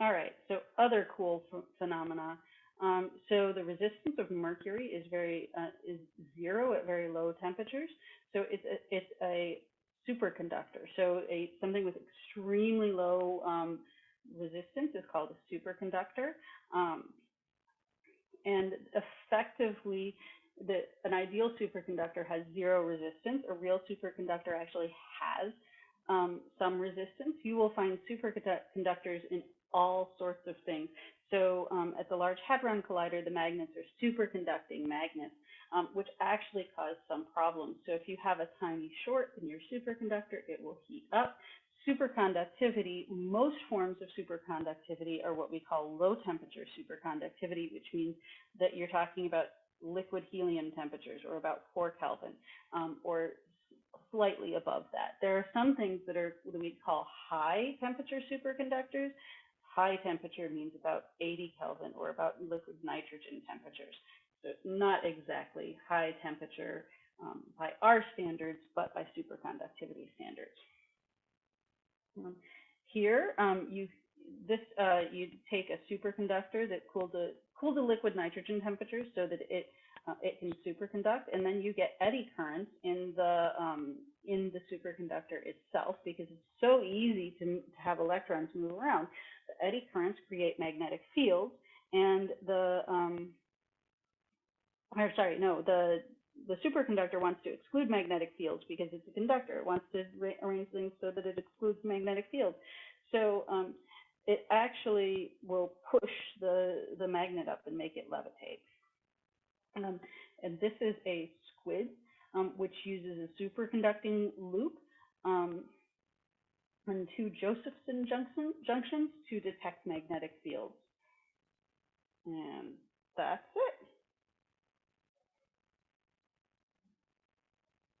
All right, so other cool ph- phenomena. Um, so the resistance of mercury is very uh, is zero at very low temperatures. So it's a, it's a superconductor. So a something with extremely low um, resistance is called a superconductor. Um, and effectively, the, an ideal superconductor has zero resistance. A real superconductor actually has um, some resistance. You will find superconductors in all sorts of things. So um, at the Large Hadron Collider, the magnets are superconducting magnets, um, which actually cause some problems. So if you have a tiny short in your superconductor, it will heat up. Superconductivity, most forms of superconductivity are what we call low temperature superconductivity, which means that you're talking about liquid helium temperatures or about 4 Kelvin um, or slightly above that. There are some things that are what we call high temperature superconductors. High temperature means about 80 Kelvin or about liquid nitrogen temperatures. So not exactly high temperature um, by our standards, but by superconductivity standards. Um, here, um, you this uh, you take a superconductor that cooled a cooled to liquid nitrogen temperature so that it uh, it can superconduct, and then you get eddy currents in the um, in the superconductor itself because it's so easy to, to have electrons move around. The eddy currents create magnetic fields, and the um, or sorry, no, the the superconductor wants to exclude magnetic fields because it's a conductor. It wants to arrange things so that it excludes magnetic fields. So um, it actually will push the, the magnet up and make it levitate. Um, and this is a SQUID, um, which uses a superconducting loop um, and two Josephson junction, junctions to detect magnetic fields. And that's